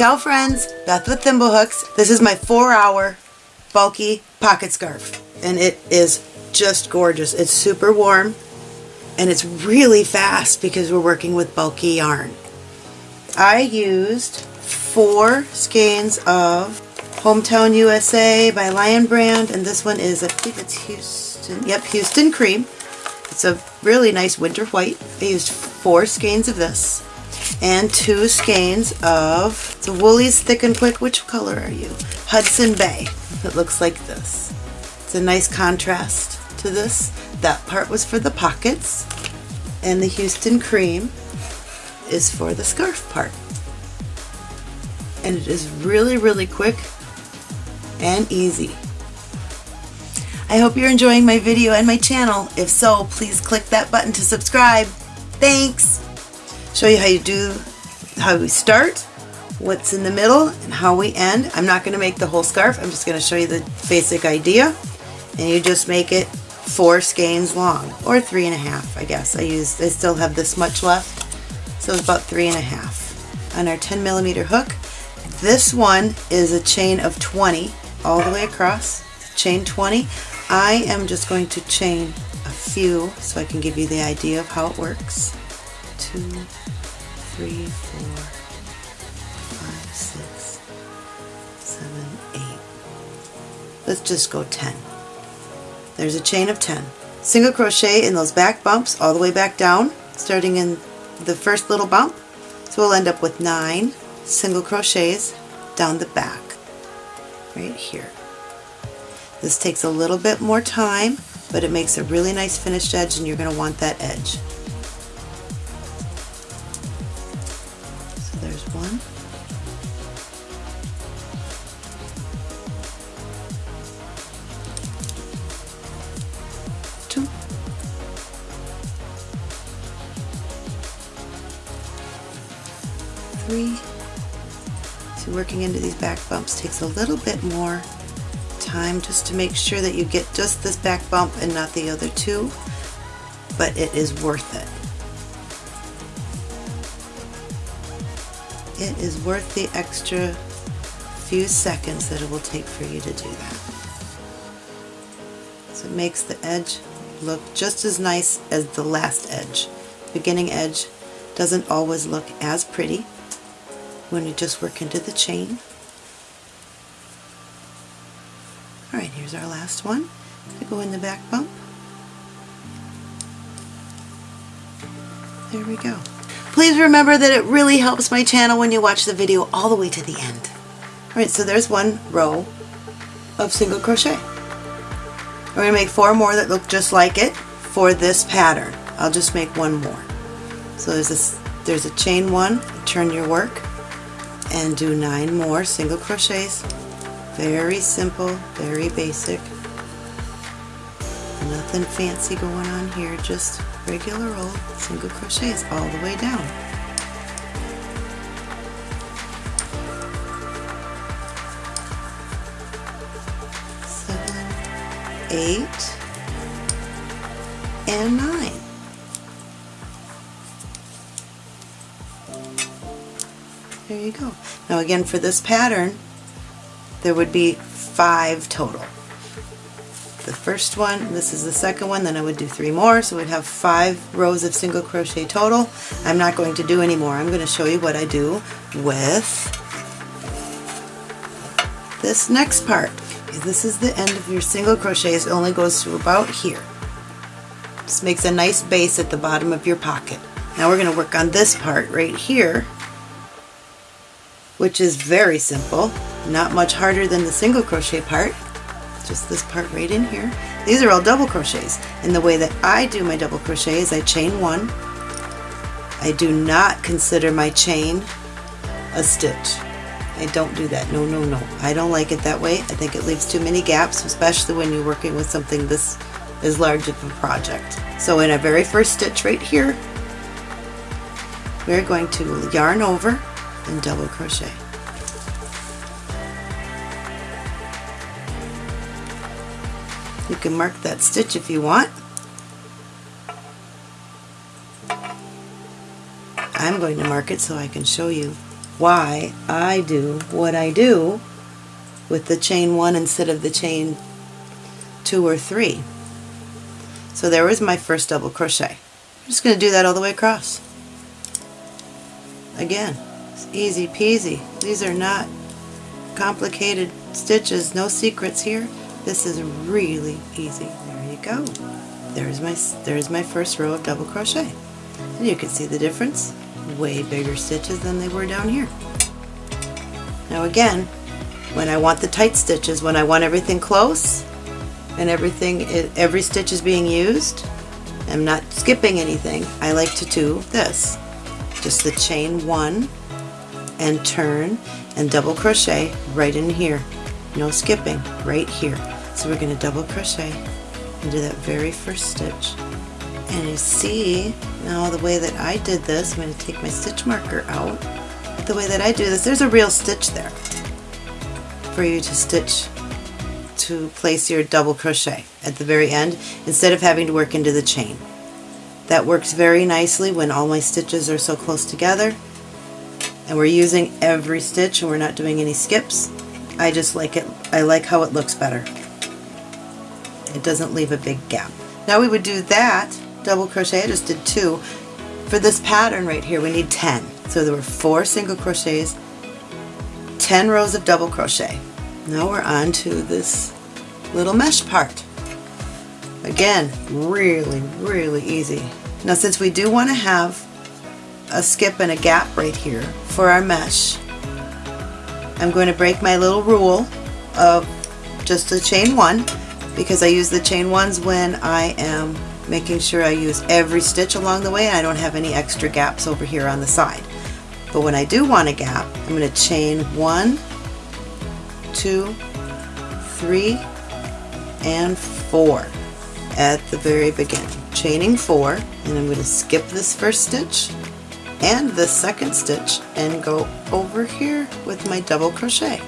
Ciao friends, Beth with Thimblehooks. This is my four hour bulky pocket scarf and it is just gorgeous. It's super warm and it's really fast because we're working with bulky yarn. I used four skeins of Hometown USA by Lion Brand and this one is, I think it's Houston, yep, Houston Cream. It's a really nice winter white. I used four skeins of this and two skeins of the Wool-Ease Thick and Quick. Which color are you? Hudson Bay. It looks like this. It's a nice contrast to this. That part was for the pockets and the Houston Cream is for the scarf part. And it is really, really quick and easy. I hope you're enjoying my video and my channel. If so, please click that button to subscribe. Thanks! Show you how you do, how we start, what's in the middle, and how we end. I'm not going to make the whole scarf. I'm just going to show you the basic idea. And you just make it four skeins long, or three and a half, I guess. I used, I still have this much left, so it's about three and a half. On our 10 millimeter hook, this one is a chain of 20 all the way across, chain 20. I am just going to chain a few so I can give you the idea of how it works. Two, three, four, five, six, seven, eight. Let's just go 10. There's a chain of 10. Single crochet in those back bumps all the way back down, starting in the first little bump. So we'll end up with nine single crochets down the back, right here. This takes a little bit more time, but it makes a really nice finished edge and you're going to want that edge. Bumps takes a little bit more time just to make sure that you get just this back bump and not the other two, but it is worth it. It is worth the extra few seconds that it will take for you to do that. So it makes the edge look just as nice as the last edge. Beginning edge doesn't always look as pretty when you just work into the chain. Our last one. To go in the back bump. There we go. Please remember that it really helps my channel when you watch the video all the way to the end. Alright, so there's one row of single crochet. We're going to make four more that look just like it for this pattern. I'll just make one more. So there's there's a chain one, turn your work, and do nine more single crochets very simple, very basic. Nothing fancy going on here, just regular old single crochets all the way down. Seven, eight, and nine. There you go. Now again for this pattern, there would be five total. The first one, this is the second one, then I would do three more, so we'd have five rows of single crochet total. I'm not going to do any more. I'm going to show you what I do with this next part. This is the end of your single crochets. It only goes to about here. This makes a nice base at the bottom of your pocket. Now we're going to work on this part right here, which is very simple. Not much harder than the single crochet part, just this part right in here. These are all double crochets, and the way that I do my double crochet is I chain one. I do not consider my chain a stitch. I don't do that. No, no, no. I don't like it that way. I think it leaves too many gaps, especially when you're working with something this as large of a project. So in our very first stitch right here, we're going to yarn over and double crochet. You can mark that stitch if you want. I'm going to mark it so I can show you why I do what I do with the chain one instead of the chain two or three. So there was my first double crochet. I'm just going to do that all the way across. Again, it's easy peasy. These are not complicated stitches, no secrets here. This is really easy. There you go. There's my, there's my first row of double crochet. And you can see the difference. Way bigger stitches than they were down here. Now again, when I want the tight stitches, when I want everything close and everything, every stitch is being used, I'm not skipping anything, I like to do this. Just the chain one and turn and double crochet right in here. No skipping, right here. So we're going to double crochet into that very first stitch. And you see, now the way that I did this, I'm going to take my stitch marker out. The way that I do this, there's a real stitch there for you to stitch to place your double crochet at the very end instead of having to work into the chain. That works very nicely when all my stitches are so close together and we're using every stitch and we're not doing any skips. I just like it, I like how it looks better. It doesn't leave a big gap. Now we would do that double crochet, I just did two. For this pattern right here we need 10. So there were four single crochets, 10 rows of double crochet. Now we're on to this little mesh part. Again, really, really easy. Now since we do want to have a skip and a gap right here for our mesh, I'm going to break my little rule of just a chain one because I use the chain ones when I am making sure I use every stitch along the way and I don't have any extra gaps over here on the side. But when I do want a gap, I'm going to chain one, two, three, and four at the very beginning. Chaining four, and I'm going to skip this first stitch and the second stitch and go over here with my double crochet.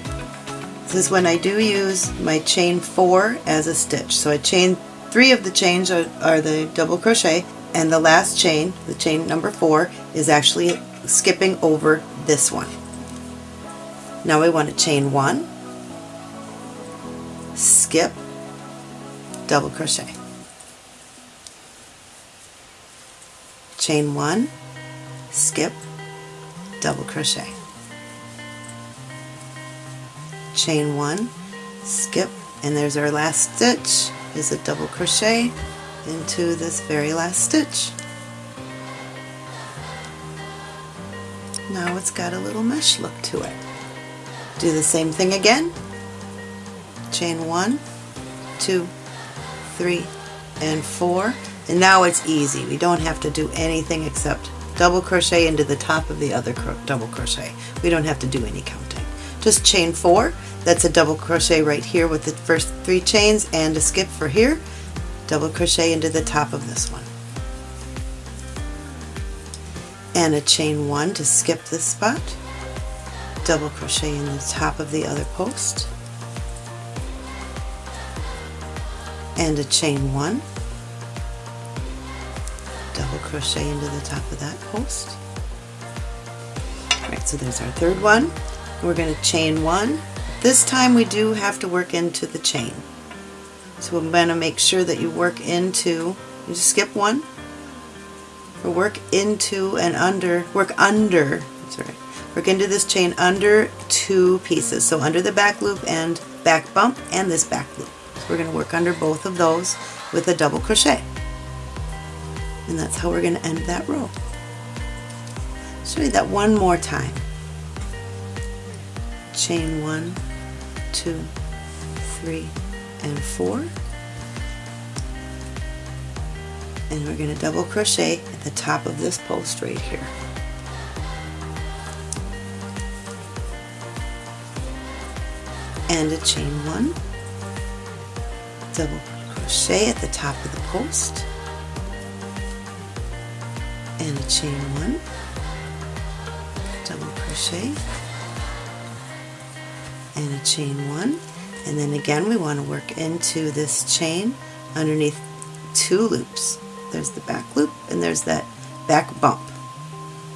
This is when I do use my chain four as a stitch. So I chain three of the chains are, are the double crochet and the last chain, the chain number four, is actually skipping over this one. Now we want to chain one, skip, double crochet. Chain one, skip, double crochet. Chain one, skip, and there's our last stitch is a double crochet into this very last stitch. Now it's got a little mesh look to it. Do the same thing again. Chain one, two, three, and four. And now it's easy. We don't have to do anything except double crochet into the top of the other double crochet. We don't have to do any counting. Just chain four. That's a double crochet right here with the first three chains and a skip for here. Double crochet into the top of this one. And a chain one to skip this spot. Double crochet in the top of the other post. And a chain one crochet into the top of that post. Alright, so there's our third one. We're going to chain one. This time we do have to work into the chain. So I'm going to make sure that you work into, you just skip one, or work into and under, work under, sorry, work into this chain under two pieces. So under the back loop and back bump and this back loop. So we're going to work under both of those with a double crochet and that's how we're going to end that row. Show you that one more time. Chain one, two, three, and four. And we're going to double crochet at the top of this post right here. And a chain one, double crochet at the top of the post, and a chain one. Double crochet. And a chain one. And then again we want to work into this chain underneath two loops. There's the back loop and there's that back bump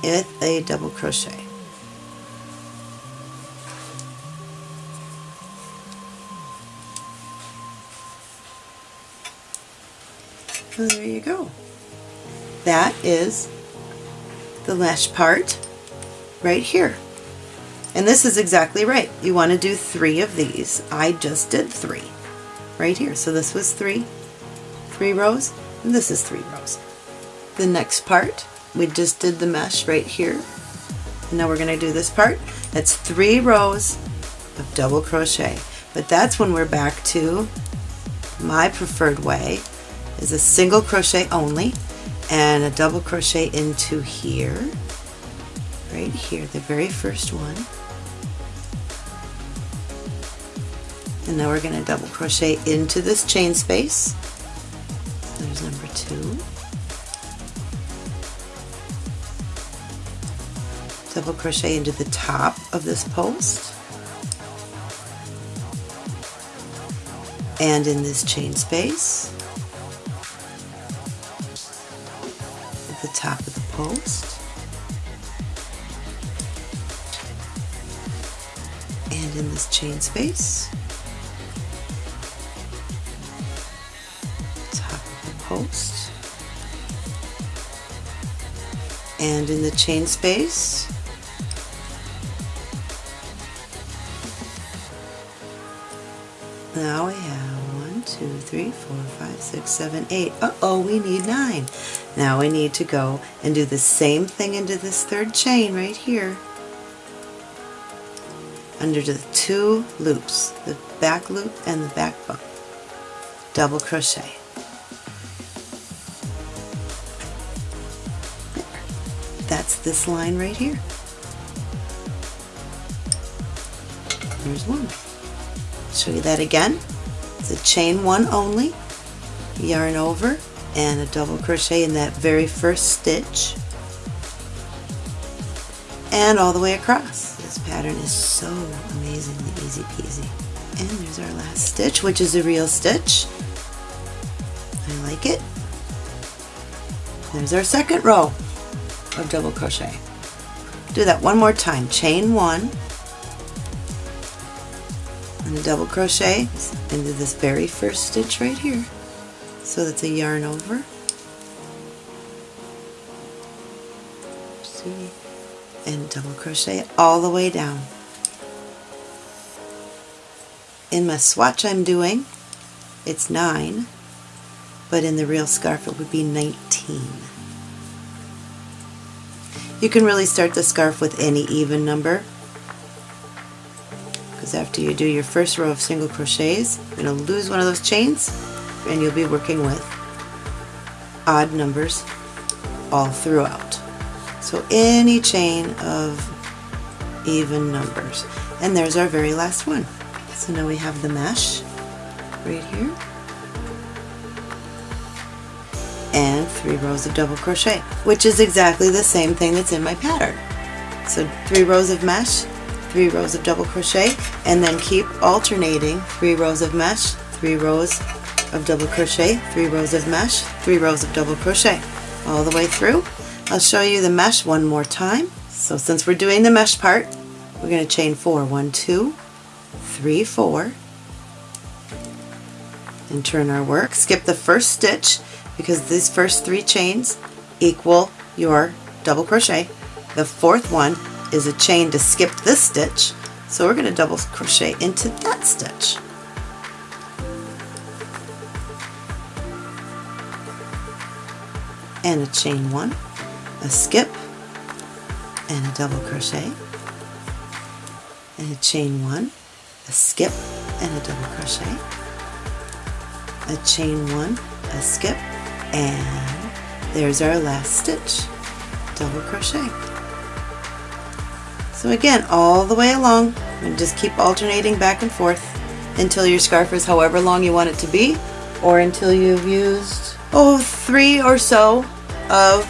with a double crochet. So there you go. That is the mesh part right here. And this is exactly right. You want to do three of these. I just did three right here. So this was three, three rows, and this is three rows. The next part, we just did the mesh right here. And now we're going to do this part. That's three rows of double crochet. But that's when we're back to my preferred way is a single crochet only and a double crochet into here. Right here the very first one. And now we're going to double crochet into this chain space. There's number two. Double crochet into the top of this post. And in this chain space top of the post and in this chain space top of the post and in the chain space Now we have one, two, three, four, five, six, seven, eight. Uh-oh, we need nine. Now we need to go and do the same thing into this third chain right here. Under the two loops, the back loop and the back bump. Double crochet. That's this line right here. There's one show you that again. It's a chain one only, yarn over, and a double crochet in that very first stitch and all the way across. This pattern is so amazingly easy peasy. And there's our last stitch, which is a real stitch. I like it. There's our second row of double crochet. Do that one more time. Chain one, and double crochet into this very first stitch right here. So that's a yarn over. See? And double crochet all the way down. In my swatch I'm doing, it's 9, but in the real scarf it would be 19. You can really start the scarf with any even number because after you do your first row of single crochets you're going to lose one of those chains and you'll be working with odd numbers all throughout. So any chain of even numbers. And there's our very last one. So now we have the mesh right here and three rows of double crochet, which is exactly the same thing that's in my pattern. So three rows of mesh, three rows of double crochet and then keep alternating three rows of mesh three rows of double crochet three rows of mesh three rows of double crochet all the way through. I'll show you the mesh one more time. So since we're doing the mesh part we're going to chain four. four one two three four and turn our work. Skip the first stitch because these first three chains equal your double crochet. The fourth one is a chain to skip this stitch. So we're going to double crochet into that stitch and a chain one a skip and a double crochet and a chain one a skip and a double crochet a chain one a skip and there's our last stitch double crochet. So again, all the way along, and just keep alternating back and forth until your scarf is however long you want it to be, or until you've used, oh, three or so of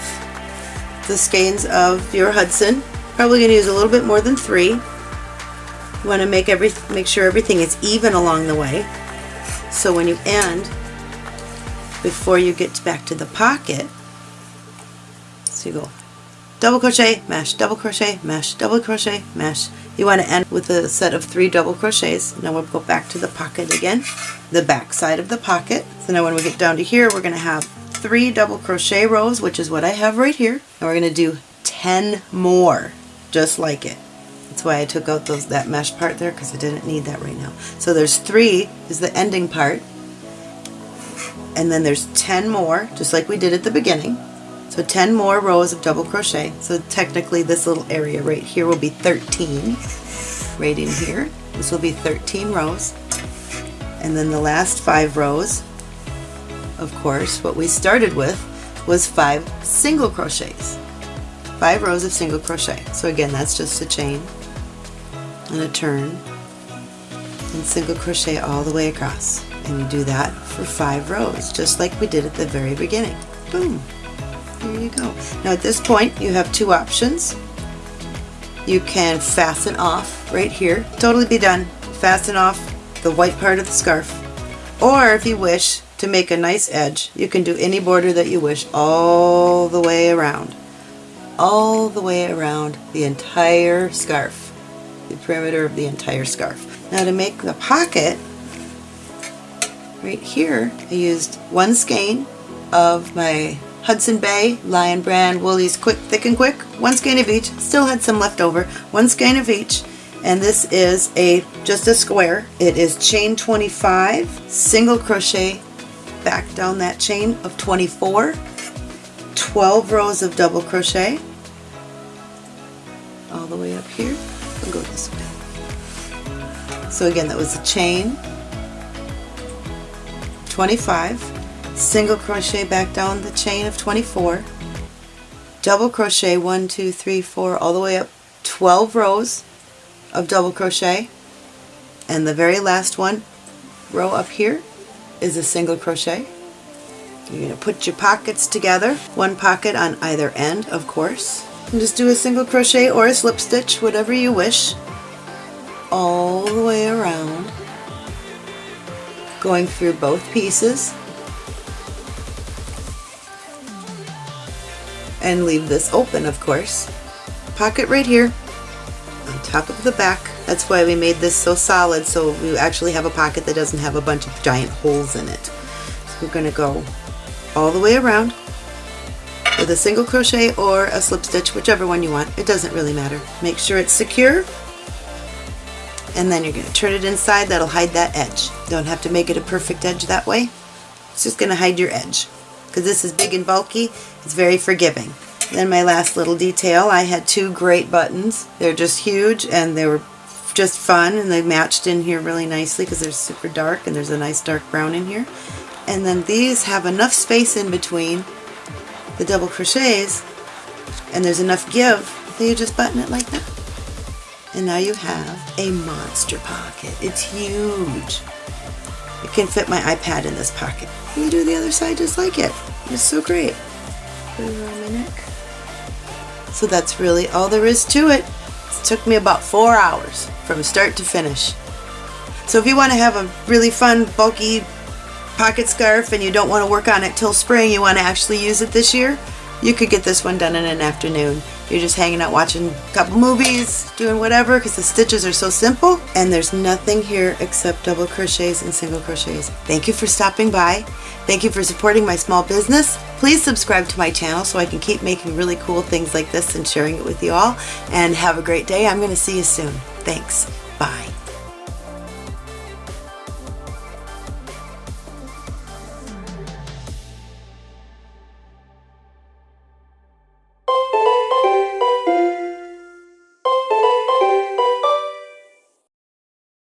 the skeins of your Hudson. Probably going to use a little bit more than three. You want to make every make sure everything is even along the way. So when you end, before you get back to the pocket, so you go double crochet, mesh, double crochet, mesh, double crochet, mesh. You want to end with a set of three double crochets. Now we'll go back to the pocket again, the back side of the pocket. So now when we get down to here, we're going to have three double crochet rows, which is what I have right here. And we're going to do 10 more, just like it. That's why I took out those that mesh part there because I didn't need that right now. So there's three is the ending part. And then there's 10 more, just like we did at the beginning. So 10 more rows of double crochet. So technically this little area right here will be 13. Right in here. This will be 13 rows. And then the last five rows, of course, what we started with was five single crochets. Five rows of single crochet. So again, that's just a chain and a turn and single crochet all the way across. And you do that for five rows, just like we did at the very beginning. Boom. There you go. Now at this point, you have two options. You can fasten off right here. Totally be done. Fasten off the white part of the scarf. Or if you wish to make a nice edge, you can do any border that you wish all the way around. All the way around the entire scarf. The perimeter of the entire scarf. Now to make the pocket, right here, I used one skein of my Hudson Bay, Lion Brand, Wool-Ease Quick Thick and Quick, one skein of each, still had some left over, one skein of each, and this is a just a square. It is chain 25, single crochet back down that chain of 24, 12 rows of double crochet all the way up here. Go this way. So again, that was a chain, 25, single crochet back down the chain of 24, double crochet 1, 2, 3, 4, all the way up 12 rows of double crochet and the very last one row up here is a single crochet. You're going to put your pockets together, one pocket on either end of course, and just do a single crochet or a slip stitch, whatever you wish, all the way around, going through both pieces and leave this open of course. Pocket right here on top of the back. That's why we made this so solid so we actually have a pocket that doesn't have a bunch of giant holes in it. So we're going to go all the way around with a single crochet or a slip stitch, whichever one you want. It doesn't really matter. Make sure it's secure and then you're going to turn it inside. That'll hide that edge. Don't have to make it a perfect edge that way. It's just going to hide your edge because this is big and bulky. It's very forgiving. Then my last little detail, I had two great buttons. They're just huge and they were just fun and they matched in here really nicely because they're super dark and there's a nice dark brown in here. And then these have enough space in between the double crochets and there's enough give that you just button it like that. And now you have a monster pocket. It's huge. It can fit my iPad in this pocket. You do the other side just like it. It's so great. Put it around my neck. So that's really all there is to it. It took me about four hours from start to finish. So if you want to have a really fun, bulky pocket scarf and you don't want to work on it till spring, you want to actually use it this year, you could get this one done in an afternoon. You're just hanging out watching a couple movies, doing whatever, because the stitches are so simple, and there's nothing here except double crochets and single crochets. Thank you for stopping by. Thank you for supporting my small business. Please subscribe to my channel so I can keep making really cool things like this and sharing it with you all. And have a great day. I'm going to see you soon. Thanks. Bye.